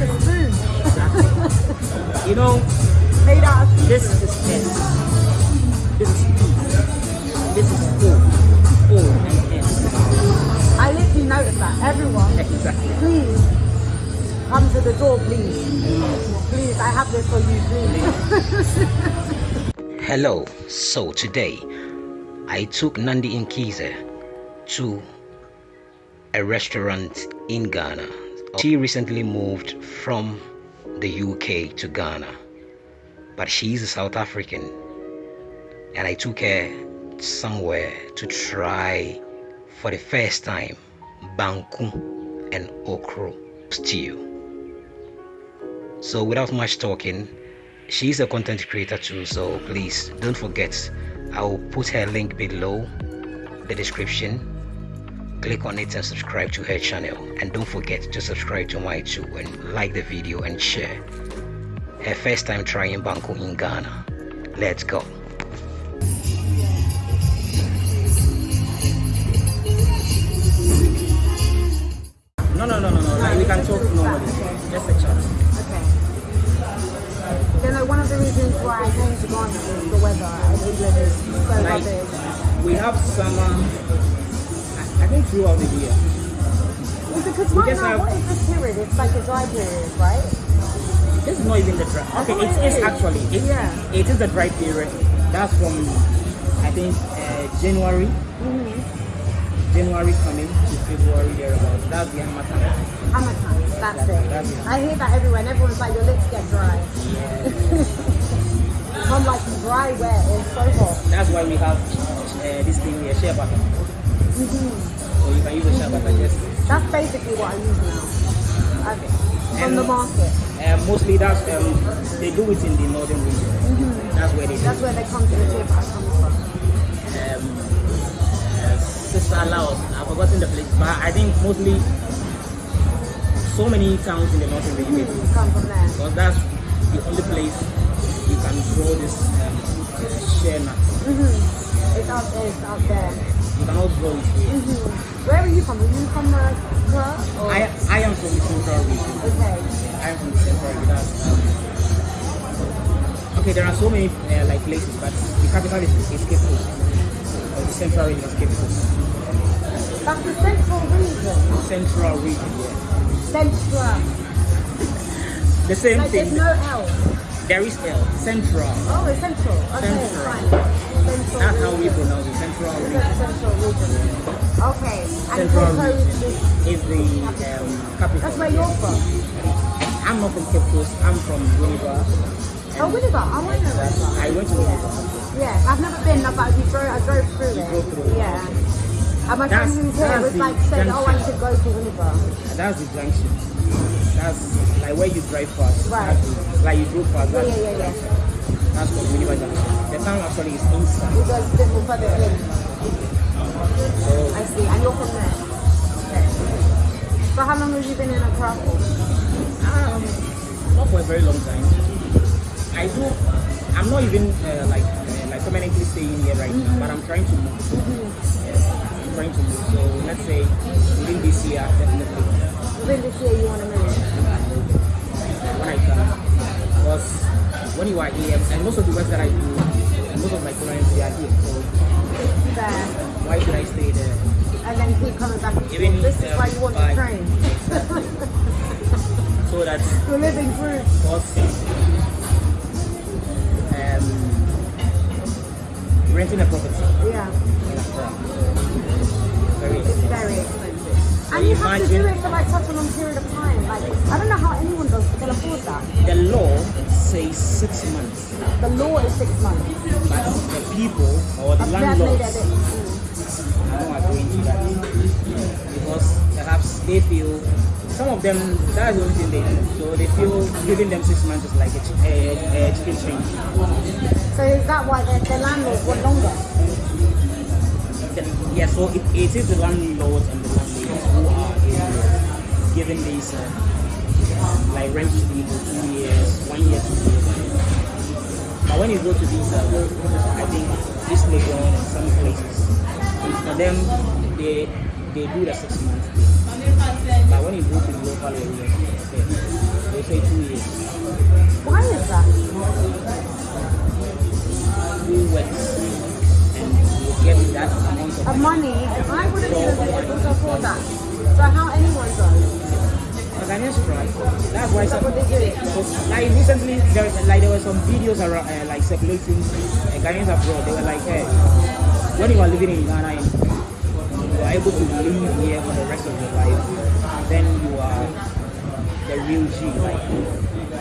like a spoon. You know, Made this is S. This is P. This is O. O and S. I literally noticed that. Everyone, Exactly. please come to the door, please. Please, I have this for you, please. Hello. So today, I took Nandi Inkize to a restaurant in Ghana. She recently moved from the UK to Ghana, but she's a South African, and I took her somewhere to try for the first time banku and okra stew. So without much talking, she's a content creator too so please don't forget i'll put her link below the description click on it and subscribe to her channel and don't forget to subscribe to my too and like the video and share her first time trying banku in ghana let's go No, no, no, no, no. Like, we can talk normally. Just a chat. okay. You know, one of the reasons why I came to Ghana is the weather in England is so Like, rubbish. we have summer, I, think throughout the year. Because just now, have- what is this period? It's like a dry period, right? This is not even the dry. Okay, it is actually. It, Yeah. it is the dry period. That's from, I think, uh, January. Mm-hmm. January coming to February thereabouts. That's the Harmattan. Hammertime, that's it. That's it. I hear that everywhere, and everyone's like, your lips get dry. I'm like, dry where? It's so hot. That's why we have uh, this thing here, shea butter. Mm-hmm. So you can use the shea butter just. That's basically what I use now. Okay. From And- the market. Uh, mostly that's um, they do it in the northern region. That's where they do. That's where they come to the tip I come from. um, uh, Sister Laos. I've forgotten the place, but I think mostly so many towns in the northern region they do Mm, come from there. because that's the only place you can grow this um, uh, shea nut. Mm-hmm. It's out there, it's out there. You cannot grow it here. Mm-hmm. Where are you from? Are you from uh, Accra? Or? I, I am from the central region. Okay. I am from the central region. Um, okay, there are so many uh, like places, but the capital is, is Cape Coast. Or the central region is Cape Coast. That's the central region. Central region, yeah. Central. The same Like thing. there's no L. There is L. Central. Oh, it's central. Okay, Central. fine. Central That's how we pronounce it. Central region. Central region. Okay. And Central Cape region is is the um, capital. That's where you're from. I'm not from Cape Coast. I'm from Winneba. Oh, Winneba. I want to Winneba. I went to Winneba. Yeah, I've never been, but we drove, I drove through it. drove through it. Yeah. And my That's- friend who's here was like saying, oh, I should go to. And that's the junction. That's like where you drive past. Right. That's like you drove past. Yeah, yeah, yeah, yeah. That's called Winneba junction. The town actually is inside. We go a bit more. So I see. And you're from there. Okay. How long have you been in Accra for? um, not for a very long time. I do. I'm not even uh, like uh, like permanently staying here right now, but I'm trying to move. Yes, I'm trying to move. So let's say within this year, definitely Within this year you want to move? when I can. Because when you are here, and most of the work that I do, and most of my clients they are here. So There. why should I stay there? And then keep coming back. Even this is um, why you want to train. So that You're living proof. um, renting a property Yeah. very It's very expensive. And you have to do it for like such a long period of time. Like, I don't know how anyone does can afford that. The law says six months, The law is six months. but the people or the I've made it a landlords are not agreeing to that because perhaps they feel some of them that's the only thing they do. So they feel giving them six months is like a, ch- a, a chicken change. So is that why the, the landlords want longer? The- Yeah, so it, it is the landlords and the landladies who are giving these uh, like rent to people two years, one year, two years. But when you go to these, uh, I think this Legon and some places, for them they they do the six months. But when you go to the local areas, they, say two years. Why is that? Who works and get that amount of money, and I wouldn't even be able to afford that. So how anyone does? Ghanaians try. That's why some, like recently there like there were some videos around uh, like circulating uh, Ghanaians abroad. They were like, hey, when you are living in Ghana and you are able to live here for the rest of your life, then you are the real G. Like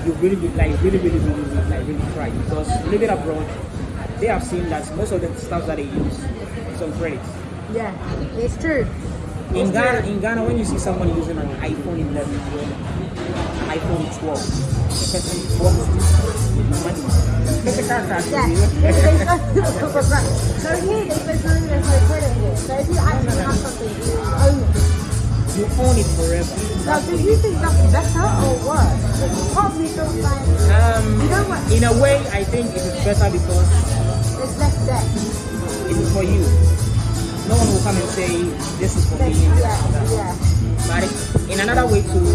you really be- like really really really, really like really try because living abroad, they have seen that most of the stuff that they use is on credit. Yeah, it's true. In Ghana, in Ghana, when you see someone using an iPhone 11 or an iPhone 12, the person walks with money. Physical cash. Yeah. you know? They- they- so here, they say no, there's no credit here. So if you actually have something, you own it. you own it forever. Now, do you think that's better or worse? Part of me feels like Um, You know what? in a way, I think it is better because It's less debt. it is for you. No one will come and say this is for me. yeah, yeah. But in another way too,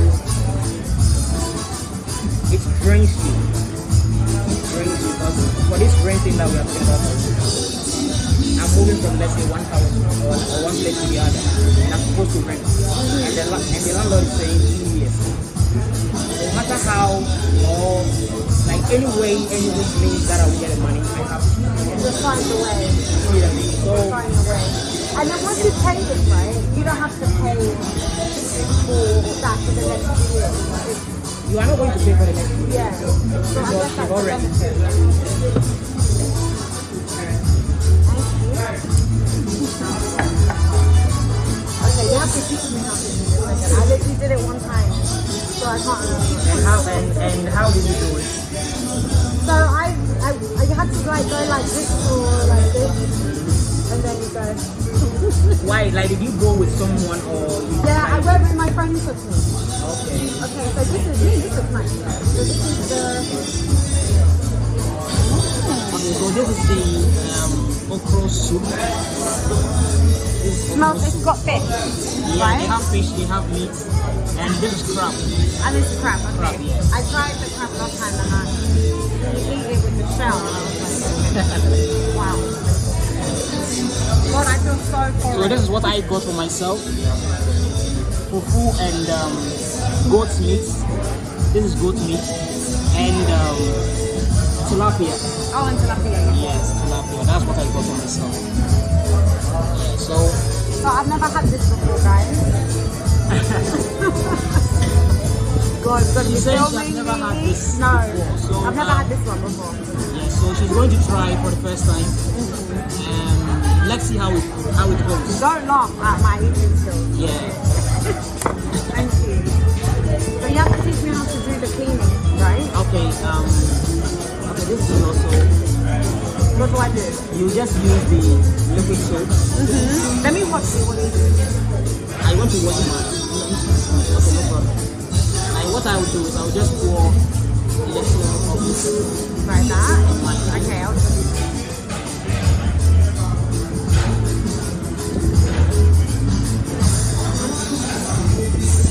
it drains you. It drains you because for this rent thing that we are talking about, I'm moving from let's say one house or, or one place to the other, and I'm supposed to rent, and the, and the landlord is saying years. No matter how or like any way, any which means that I will get the money, I have to. You'll find a way. You know what I mean? So Find a way. And then once you pay this, right, you don't have to pay for that for the next few years. You are not going to pay for the next two years. yeah. So I You've guess that's the already. You have to teach me how to do this. I literally did it one time, so I can't remember. And how and, and how did you do it? So I, I, I had to like go like this or like this, and then you go. Why? Like, did you go with someone or? Yeah, I went with my friends with me. Okay. Okay, so this is me. This is nice. So this is the. Okay, so this is the um, This is Smells. it's got fish, Yeah, they have fish, they have meat, and this is crab. And it's crab. Okay. Crab, yes. I tried the crab last time and I eat it with the shell. And I was like, wow. God, I feel so So this is what I got for myself. Fufu and um, goat meat. This is goat meat and um, tilapia. Oh, and tilapia. yeah. Yes, tilapia. That's what I got for myself. Yeah, so So I've never had this before, guys. God, gonna She be said so she has many never had this No, before, so, I've never um, had this one before. yeah, so she's going to try for the first time. Um, let's see how it how it goes. Don't laugh at my eating skills. Yeah. Thank you. So you have to teach me how to do the cleaning, right? Okay. Um. Okay. This is also What do I you just use the liquid soap. Mm-hmm. Let me watch you what you do. I want to watch my. Okay, no problem. Like what I will do is I will just pour a little of this Like that? Okay, I'll just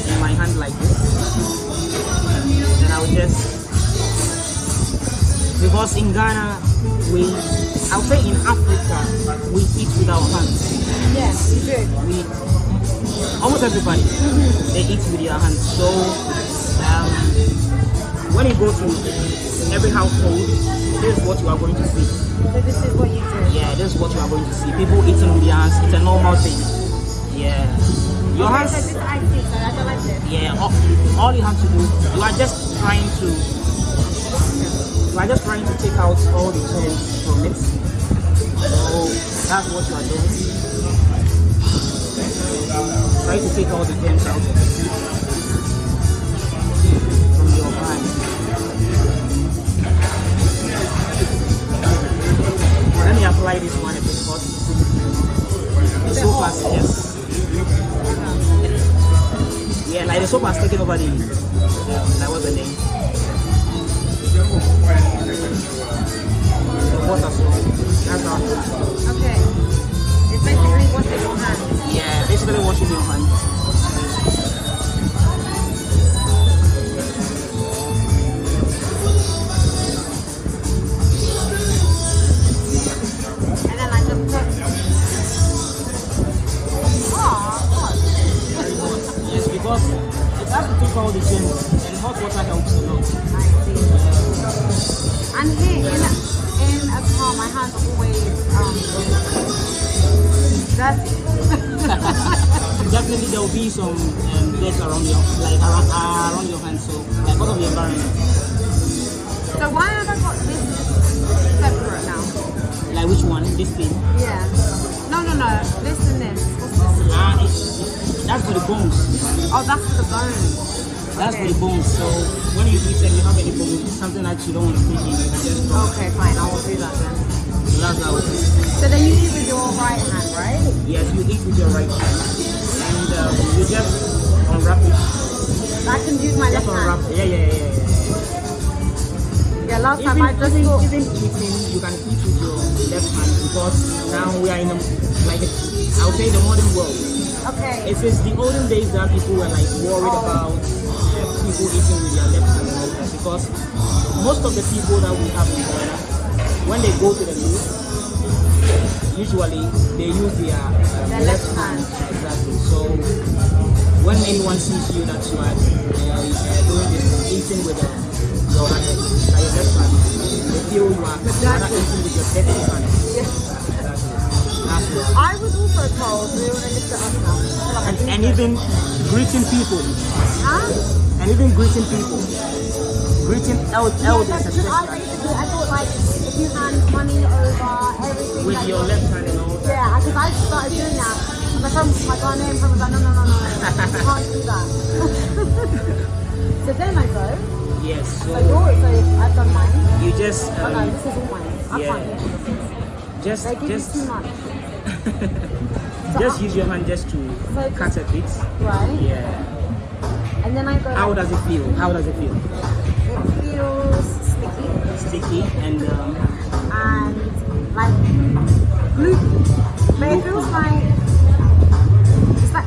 in my hand like this, and I will just because in Ghana we I'll say in Africa we eat with our hands. Yes, you do. we almost everybody they eat with their hands. So um, when you go to every household, this is what you are going to see. So this is what you do. Yeah, this is what you are going to see. People eating with their hands. It's a normal thing. Yeah, your hands. so this I see, so I don't like this. Yeah, all, all you have to do, you are just trying to, you are just trying to take out all the germs from it. So that's what you are doing. Try to take all the germs out of it from your mind. Let me apply this one a. The soap has, yes. Yeah, like the soap has taken over the, like what's the name? Okay. It's basically washing your hands. Yeah, basically washing your hands. Can use my Just left hand. Yeah, yeah, yeah, yeah. Yeah, last Even, time I just even, thought. even eating, you can eat with your left hand because now we are in a like a, I would say the modern world. Okay. It is the olden days that people were like worried Oh. about uh, people eating with their left hand and all that because most of the people that we have in Ghana, when they go to the meal, usually they use their, uh, Their left left hand. hand. Exactly. So when anyone sees you that you are uh, uh, doing this, eating with uh, your hand, like your left hand, they feel you are rather eating with your dirty hand. Yeah. Exactly. That's. I was also told we were going to lift it up And, and even greeting people. Huh? and even greeting people, greeting el- Yeah, elders that's because I basically I thought like if you hand money over everything with like, your left hand and all that. Yeah, because I started doing that. My friend, my Ghanaian friend was like, no, no, no, no, you can't do that. so then I go. Yes, So so yours, so I've done mine. you just Oh no, um, this is all mine. I yeah. can't just They give just too much. So just I- use your hand just to So cut a bit. Right? Yeah. And then I go. How like, does it feel? How does it feel? It feels sticky Sticky and um, and like gloopy. But it feels like it's like ma-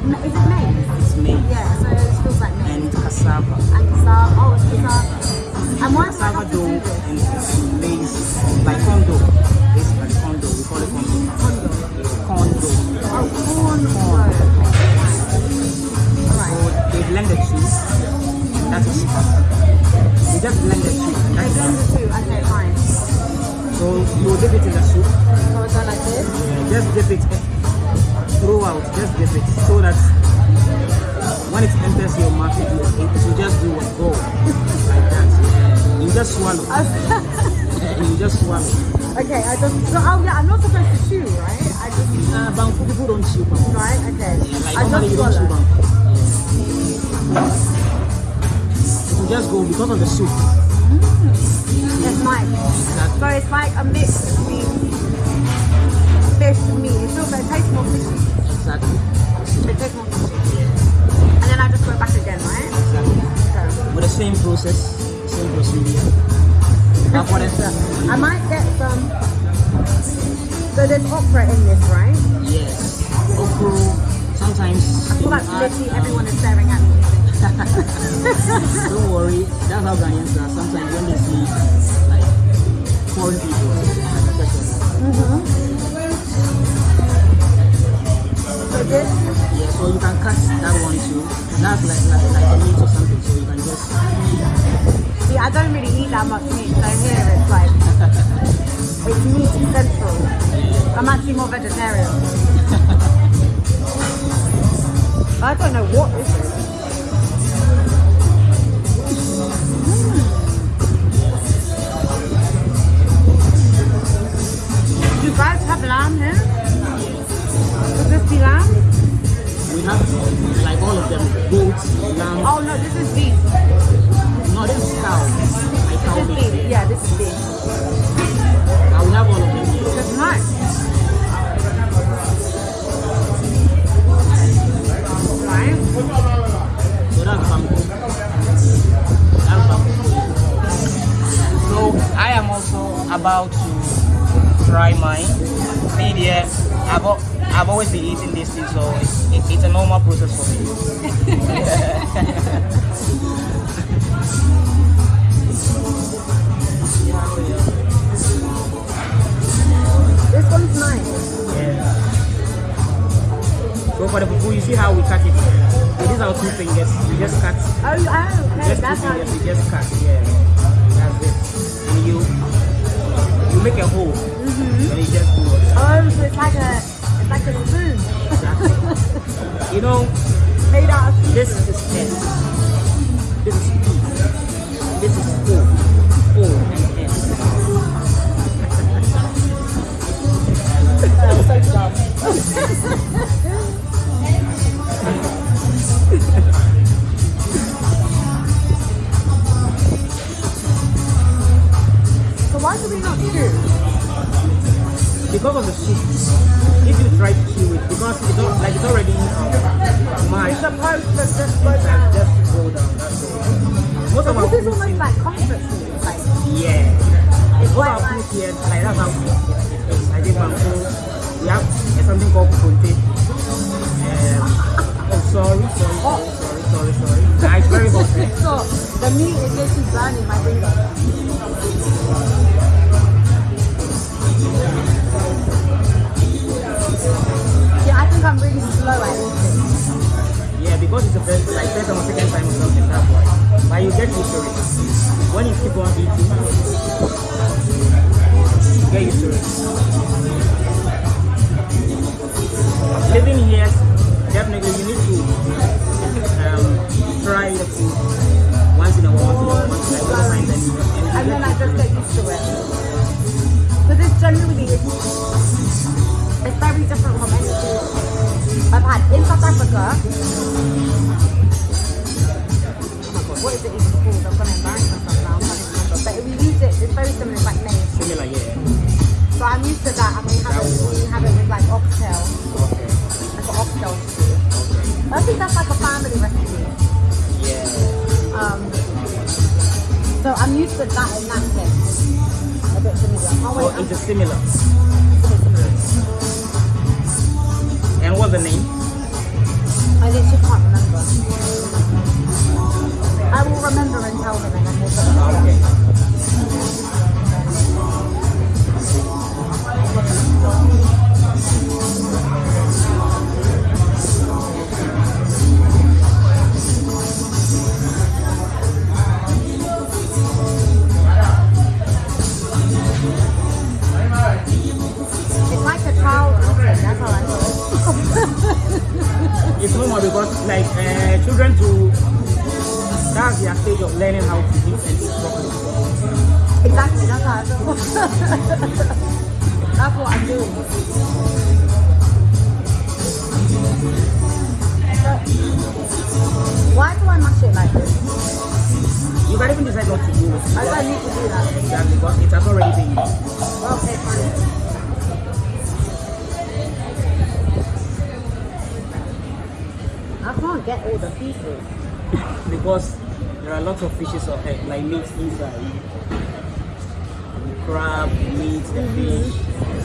is it maize? it's made Yeah, so it feels like maize. and cassava. And cassava. Oh, it's cassava. And why Cassava dough do this? and maize, like dough. Basically corn dough. We call it corn dough. Condo. Oh, corn. Corn. Alright. So they blend the two. That is they just blend the two. I blend the two. Okay, fine. So you dip it in the soup. So it's done like this. Just dip it throughout. Just get it so that when it enters your mouth, it it will just do what go like that. You just swallow. you just swallow. okay, I just. So, yeah, I'm not supposed to chew, right? Make a hole. Mm-hmm. And you just do it. Oh, so it's like a, it's like a spoon. You know, Made out of this is head. This is feet. This is O. O and head. so dumb. why do we not chew? Because of the soup. If you try to chew it, because it's al- like it's already um, It's mashed. supposed to just go down. just go down. That's all. Most of our This is almost like comfort food. Like, Yeah. it's of our like, food here, like that's how is. I think banku. We have something called kokonte. Um, oh, sorry, sorry, sorry, sorry, sorry, sorry. Nah, it's very eh? so the meat is literally burning my finger. Yeah, I think I'm really slow at eating. Yeah, because it's the first, like first or second time or something, that's why. But you get used to it. When you keep on eating, you get used to it. Living here, definitely you need to once in a while, once in a while, once in a while, and then And then I just get used to it. Because it's generally, it's, very different from anything I've had in South Africa. Oh my god, what is it even called? I'm to embarrass myself now. I'm trying to remember. But if we use it, it's very similar, like maize. similar, yeah. So I'm used to that and we have it, we have it with like oxtail, Okay, like an oxtail stew. okay, I think that's like a family recipe. Um, so I'm used to that in that sense. A bit familiar. Oh So wait, I'm it's a similar. And what's the name? I literally can't remember. I will remember and tell them and then we'll put it on. Okay. It's normal because like uh, children to that's their stage of learning how to and eat properly. Exactly, that's how I feel. that's what I do. So, why do I mash it like this? You can even decide not to do. I don't need to do that. Exactly, because it has already been used. Okay, fine. Can't get all the pieces. Because there are lots of fishes or eh, like meat inside. Crab, meat, the fish.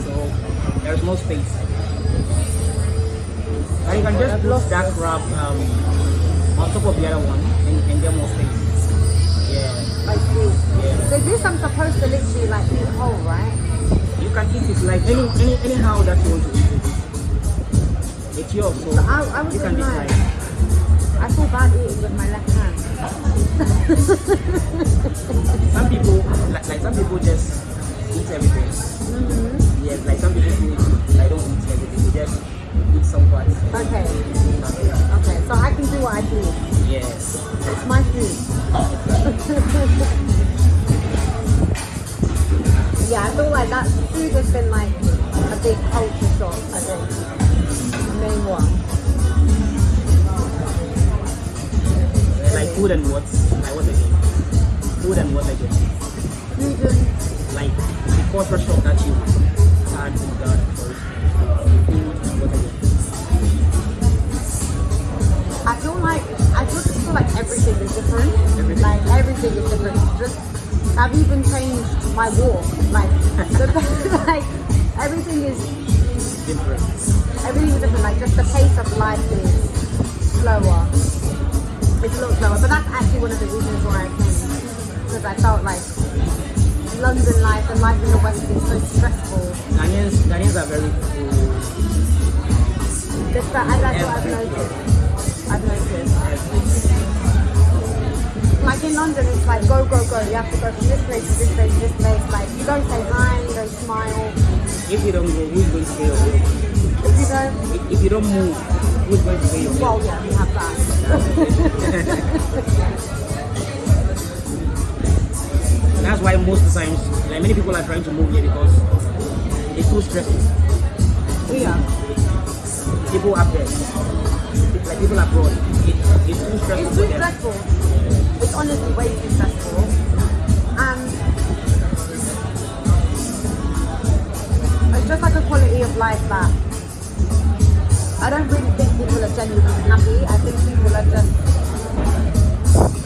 So there's no space. And you can just put that crab um, on top of the other one and, and get more space. Yeah. I see. Yeah. So this I'm supposed to literally like eat whole, right? You can eat it like any, any anyhow that you want to eat it. It's yours, so So I, I you can in mine. I feel bad eating with my left hand. Some people, like, like some people just eat everything. hmm Yes, like some people do, like don't eat everything. They just eat some parts. Okay. Okay. So I can do what I do. Yes. It's my food. yeah, I feel like that food has been like a big culture shock, I think. The main one. Like food and what? Like what again? Food and what again? Like the culture shock that you had in that first. Food and what again? I feel like I just feel like everything is different. Everything. Like everything is different. Just I've even changed my walk. Like the, like everything is Different. everything is different. Like just the pace of life is slower. It's a little slower. But that's actually one of the reasons why I came. Because I felt like London life and life in the West is so stressful. Ghanaians, Ghanaians are very cool. Just that, that's what I've noticed. I've noticed. Like in London, it's like go, go, go. You have to go from this place to this place to this place. Like you don't say hi, you don't smile. If you don't go, who's going to your bill? If you don't, If, if you don't move, who's going to your bill? well, yeah, we have that. That's why most of the times, like many people are trying to move here because it's too stressful. yeah. People up there, like people abroad, it, it's too stressful It's too stressful. It's honestly way too stressful. And it's just like a quality of life that I don't really think genuinely happy. I think people are just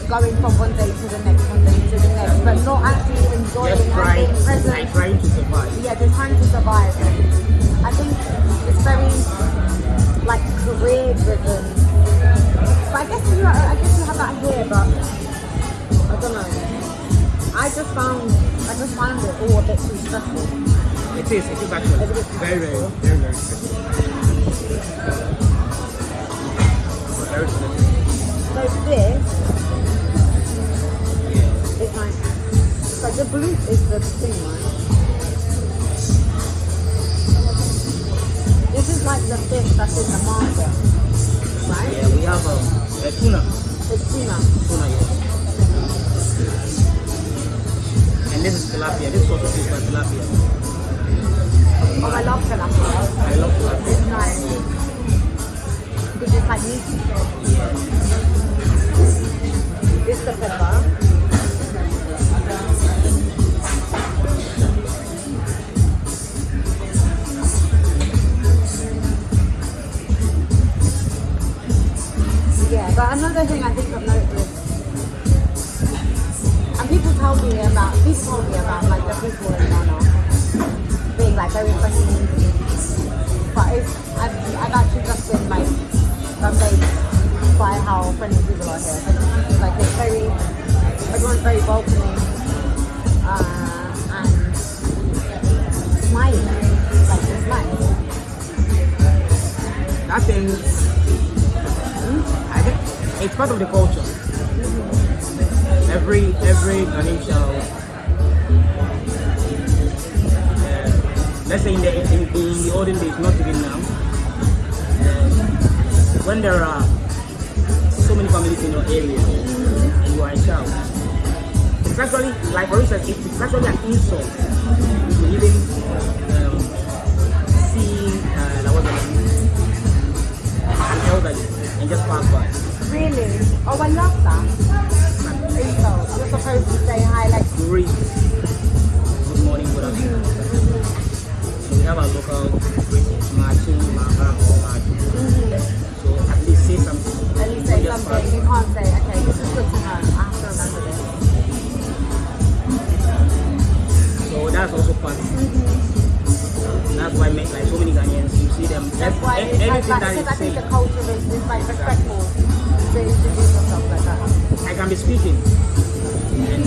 going from one day to the next, one day to the next, but not actually enjoying Just and trying, being present. like trying to survive. yeah, they're trying to survive. I think it's very like career driven. But I guess you, I guess you have that here, but I don't know. I just found, I just found it all a bit too stressful. It is, it is actually very, very, very, very stressful. So this Yeah. is like, so the blue is the thing, right? This is like the fish that's in the market, right? Yeah, we have um, a tuna. It's tuna. Tuna, yes. And this is tilapia. This is also fish by tilapia. Oh. I love tilapia. Families in your area and you are a child, it's actually like for instance, it- it's actually an insult to even um, see uh, the name? an elderly and just pass by. Really? Oh, I love that. Insult. You're supposed to say hi, like, Greet. Good morning, good afternoon. So we have our local greetings, Machu, Maha, or Maju. So say something. at least say something. You can't say, okay, this is good to know. I have to remember this. So that's also part. Mm-hmm. That's why make like so many Ghanaians, you see them. That's why it's like, everything like that because I think the culture is, is like respectful to introduce yourself like that. I can be speaking and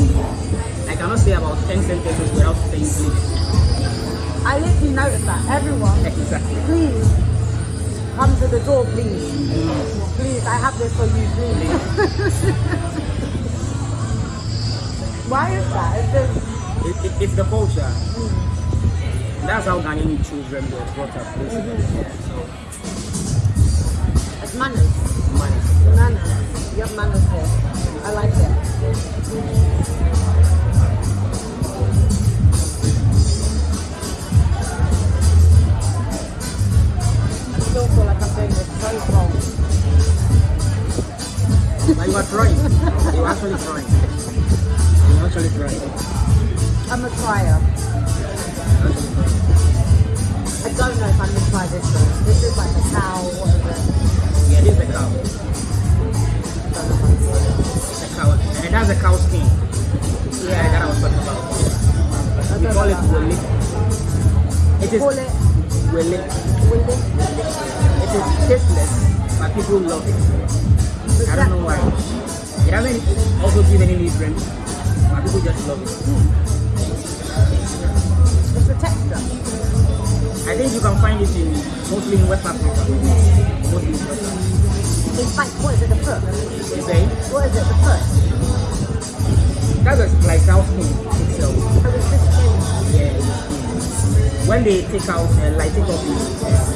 I cannot say about 10 sentences without saying please. I literally noticed that. Everyone, Exactly. please come to the door, please. Please, I have this for you, please. Why is that? It's It, it, it's the culture. That's how Ghanaian children were brought up. Basically. Yeah, so, it's manners. money. Manners. You have manners here. I like it. Doing wrong. But you are trying. You are actually trying. Actually trying. I'm a trier. I don't know if I'm gonna try this one. This is like a cow, what is it? Yeah, this is the cow. Don't know if I'm sure. The cow. And that's the cow skin. Yeah, that I was talking about. I We call it about. It is Call it wele. It is tasteless, but people love it. I don't know why. It doesn't also give any nutrients, but people just love it. It's the texture. I think you can find it in mostly in West Africa. Mostly in West Africa. It's like, what is it, the foot? You say What is it, the foot? that was like cow skin itself. So it's skin. Yeah. When they take out, uh, like take off the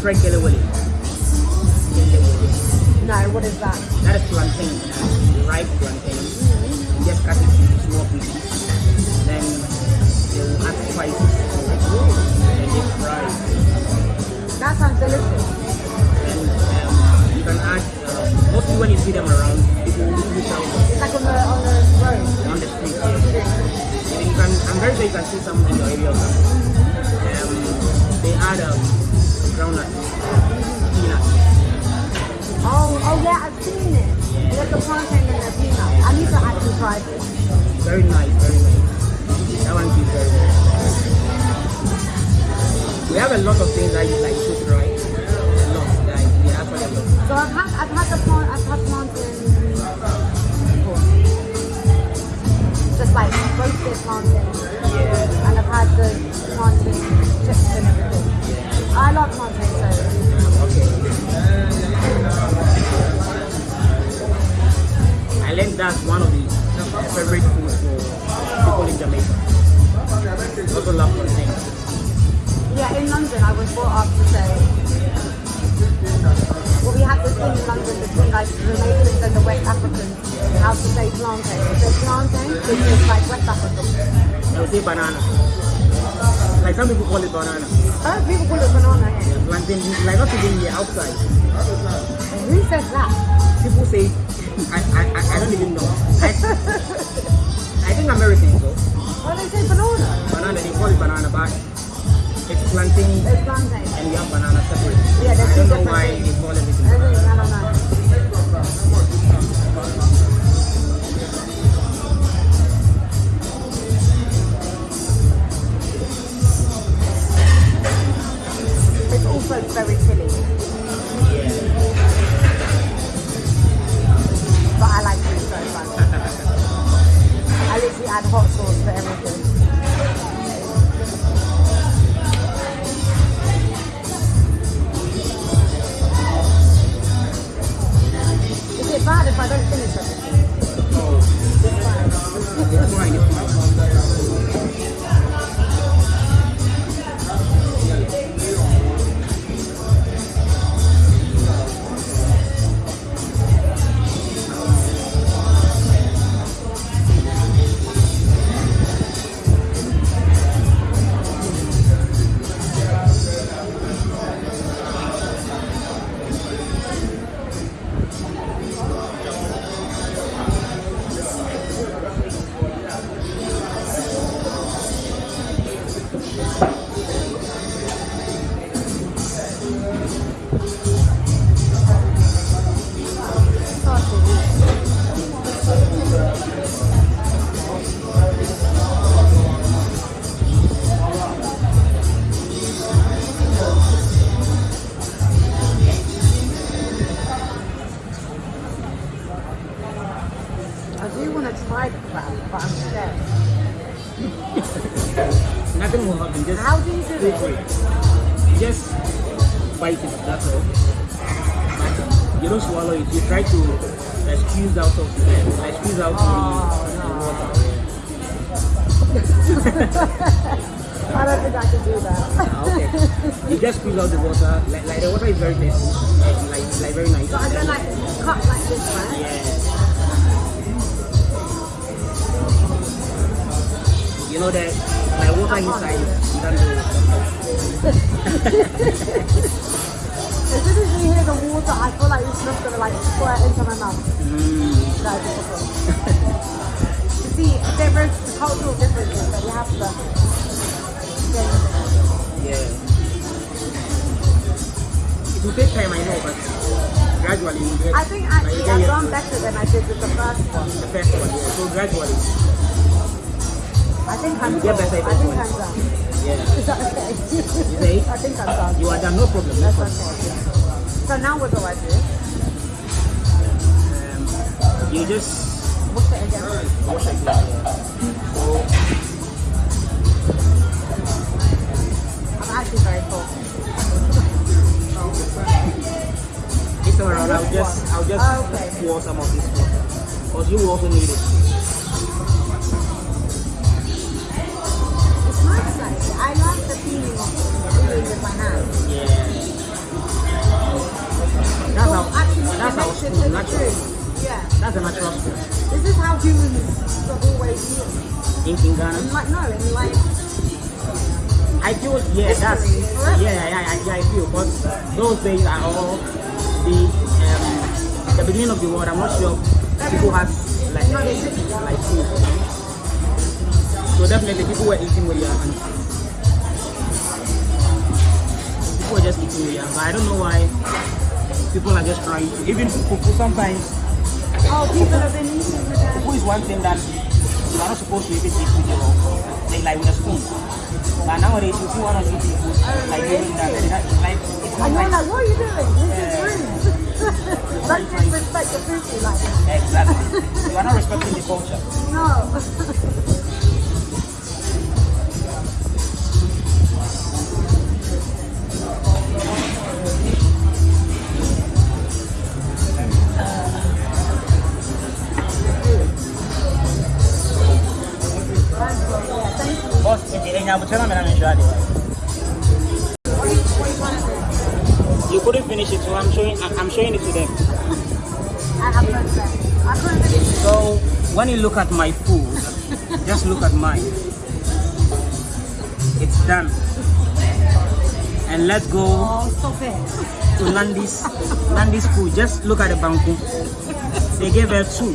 Have you tried Kelewele? Kele Wale. no, what is that? That is plantain, uh, ripe plantain. You just cut it into small pieces. Then they will add spices. And they fry. That sounds delicious. And um, you can add, uh, mostly when you see them around, people will out It's like on the on the road. on the street. And you can, I'm very sure you can see some in your area. Um, they add um, peanut. Oh, oh yeah, I've seen it. There's a plantain and a peanut. I need to actually try this. Very nice, very nice. That one is very well. We have a lot of things that you like to try. A lot, guys. We actually a lot. So I've had I've had the plant I've had plantain before. Just like roasted plantain. Yeah. And I've had the plantain chips and everything. I love plantain so Okay. I learned that's one of the favorite foods for people in Jamaica. Also love plantain. yeah, in London I was brought up to say well we have this thing in London between like the Jamaicans and the West Africans how to say plantain. There's plantain, it's just like West African. I would say banana. Like some people call it banana. Oh, people call it banana. Yeah, plantain, like not even here, outside. Who says that? People say, I, I, I, I don't even know. I, I think Americans though. Oh, they say banana. Banana, they call it banana, but it's plantain It's plantain. and we have banana separate. Yeah, they're I don't know why they call everything I think, banana. It's also very chilly, but I like it so much. I literally add hot sauce to everything. I do want to try the crab, but I'm scared. Nothing will happen, just How do you do it? for it. You just bite it, that's all. But you don't swallow it, you try to squeeze out of the, uh, squeeze out Oh, the, no. the water. I don't think I can do that. Ah, okay. you just squeeze out the water, like, like the water is very tasty, like, like, like very nice. So I don't like cut like this, right? Yeah. You know that my water inside, you don't as soon as you hear the water, I feel like it's just gonna like squirt into my mouth. Mm. No, it's you see, there is cultural differences that you have to. Yeah. It will take time, I know, but gradually you get. I think actually I've done better than I did with the first one. The first one, yeah. So gradually, I think I'm You done. better I think. I'm done. yeah. Is that okay? say? I think I'm done. You are done, no problem. No That's problem. okay. So now what do I do? Um, you just Wash it again. wash it. Yeah. So I'm actually very full. this time around, I'll just, I'll just Oh, okay. pour some of this water, because you will also need it. With my hands. Yeah. That's So how. actually That's how makes it natural. Yeah. That's a natural spoon. This is how humans have always been. In, in Ghana. And like no, in like I feel yeah, that's forever. yeah, yeah, yeah, yeah, I feel because those days are all the um, the beginning of the world. I'm not sure people had like like food. So definitely people were eating with their hands. People were just eating their. But I don't know why people are just trying to even fufu sometimes oh people have been eating with their fufu is one thing that you are not supposed to even eat with your like, like with a spoon. But nowadays you see one of these people like doing that, that like it's not and like like, what are you doing? This is rude. Don't disrespect the food like. Exactly. you are not respecting the culture. No. Boss, in Abuja, I'm not sure. You couldn't finish it, so I'm showing. I'm I'm showing it to them. I have no. I couldn't finish it. So when you look at my food, just look at mine. It's done. And let's go Oh, stop it. to Nandi's Nandi's food. Just look at the banku. They gave her two.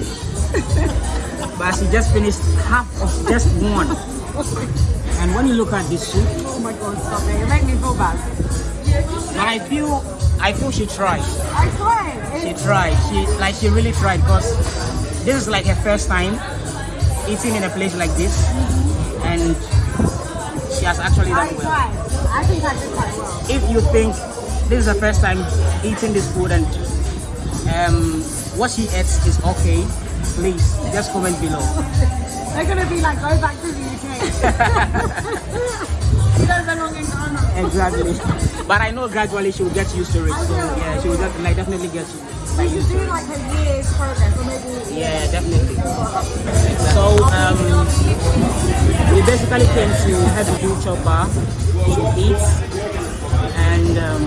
But she just finished half of just one. And when you look at this soup, Oh my god, stop it. You make me feel bad. but I feel I feel she tried. I tried. She tried. She like she really tried because this is like her first time eating in a place like this, and she has actually I done well. tried. I think I did quite well. If you think this is the first time eating this food and um, what she eats is okay, please just comment below. They're gonna be like, go back to the You belong in Ghana. Exactly. But I know gradually she will get used to it. I So will, yeah, she will just, like definitely get you. We should do like a year's program, or maybe. Yeah, definitely. So um, we basically came to Heavy Do Chopper to eat, and um,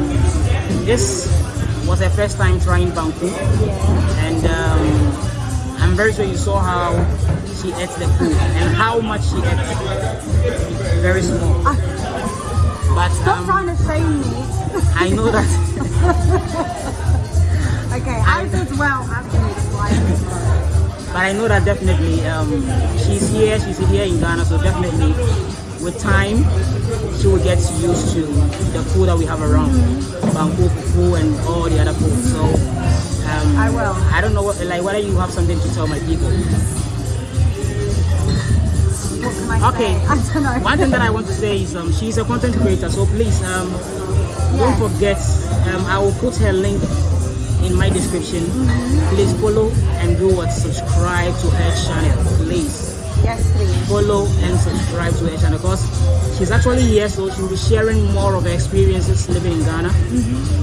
this was her first time trying banku, and um, I'm very sure you saw how she ate the food and how much she ate. Very small, but Stop um, trying to shame me. I know that. Okay, I did well actually. so I did well. But I know that definitely um, she's here, she's here in Ghana, so definitely with time she will get used to the food that we have around, banku fufu and all the other food. So um, I will. I don't know what, like whether you have something to tell my people. Okay. I don't know. One thing that I want to say is um, she's a content creator, so please um, don't forget. Um, I will put her link in my description. Please follow and do what subscribe to her channel, please. Yes, please. follow and subscribe to her channel because she's actually here so she'll be sharing more of her experiences living in Ghana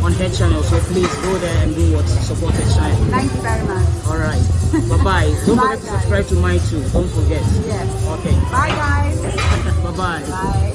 on her channel so please go there and do what support her channel Thank you very much. all right bye bye don't Bye, forget to subscribe to mine too don't forget Yes. okay Bye, guys. bye bye Bye.